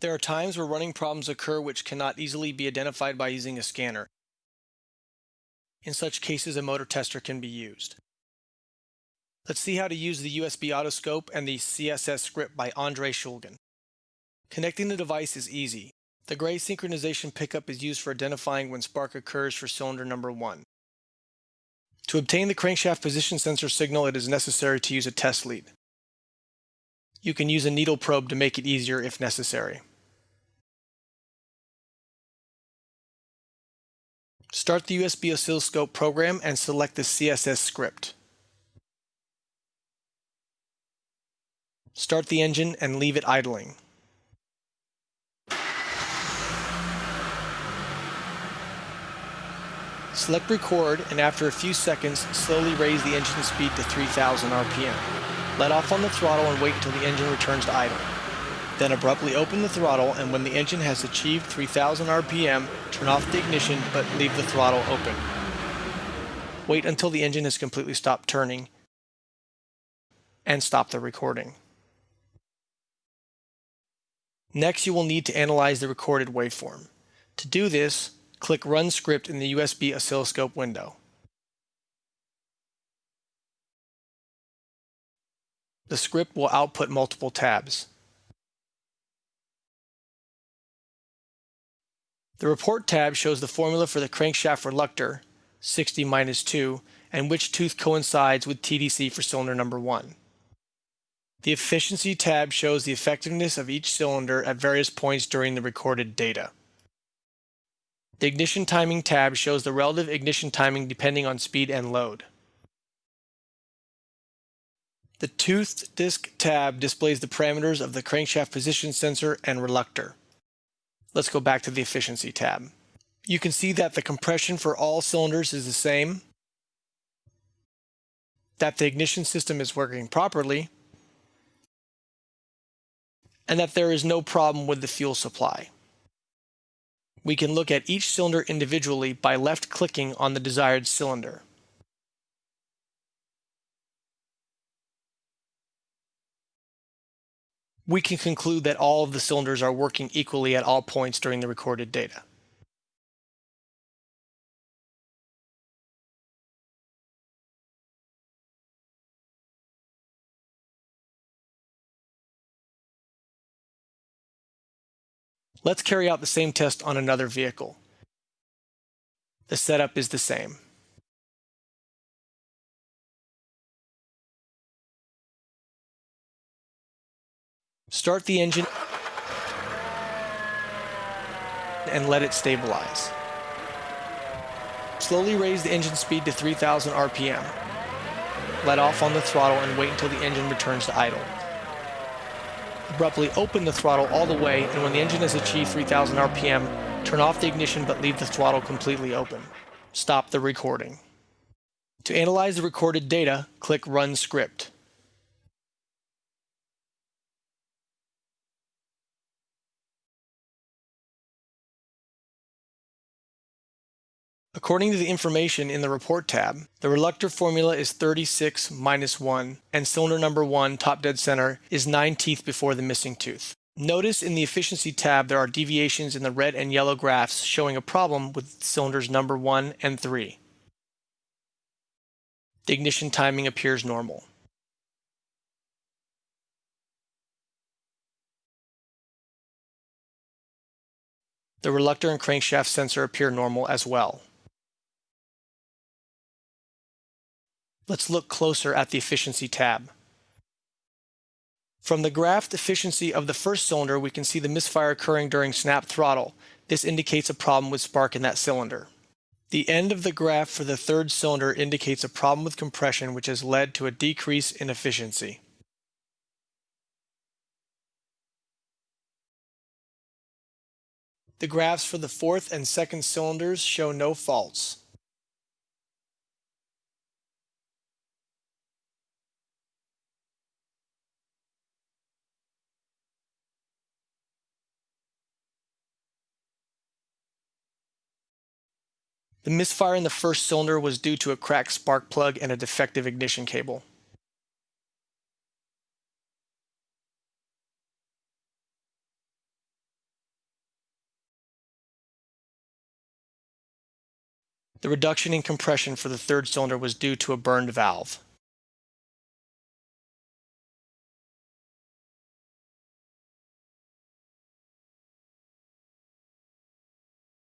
There are times where running problems occur which cannot easily be identified by using a scanner. In such cases, a motor tester can be used. Let's see how to use the USB Autoscope and the CSS script by Andre Shulgin. Connecting the device is easy. The gray synchronization pickup is used for identifying when spark occurs for cylinder number 1. To obtain the crankshaft position sensor signal, it is necessary to use a test lead. You can use a needle probe to make it easier if necessary. Start the USB oscilloscope program and select the CSS script. Start the engine and leave it idling. Select record and after a few seconds slowly raise the engine speed to 3000 RPM. Let off on the throttle and wait until the engine returns to idle. Then abruptly open the throttle and when the engine has achieved 3000 RPM, turn off the ignition but leave the throttle open. Wait until the engine has completely stopped turning and stop the recording. Next, you will need to analyze the recorded waveform. To do this, click Run Script in the USB oscilloscope window. The script will output multiple tabs. The Report tab shows the formula for the crankshaft reluctor, 60 minus 2, and which tooth coincides with TDC for cylinder number 1. The Efficiency tab shows the effectiveness of each cylinder at various points during the recorded data. The Ignition Timing tab shows the relative ignition timing depending on speed and load. The toothed disk tab displays the parameters of the crankshaft position sensor and reluctor. Let's go back to the efficiency tab. You can see that the compression for all cylinders is the same, that the ignition system is working properly, and that there is no problem with the fuel supply. We can look at each cylinder individually by left-clicking on the desired cylinder. We can conclude that all of the cylinders are working equally at all points during the recorded data. Let's carry out the same test on another vehicle. The setup is the same. Start the engine and let it stabilize. Slowly raise the engine speed to 3000 RPM. Let off on the throttle and wait until the engine returns to idle. Abruptly open the throttle all the way and when the engine has achieved 3000 RPM, turn off the ignition but leave the throttle completely open. Stop the recording. To analyze the recorded data, click Run Script. According to the information in the Report tab, the reluctor formula is 36 minus 1, and cylinder number 1, top dead center, is 9 teeth before the missing tooth. Notice in the Efficiency tab there are deviations in the red and yellow graphs showing a problem with cylinders number 1 and 3. The ignition timing appears normal. The reluctor and crankshaft sensor appear normal as well. Let's look closer at the efficiency tab. From the graphed efficiency of the first cylinder, we can see the misfire occurring during snap throttle. This indicates a problem with spark in that cylinder. The end of the graph for the third cylinder indicates a problem with compression which has led to a decrease in efficiency. The graphs for the fourth and second cylinders show no faults. The misfire in the first cylinder was due to a cracked spark plug and a defective ignition cable. The reduction in compression for the third cylinder was due to a burned valve.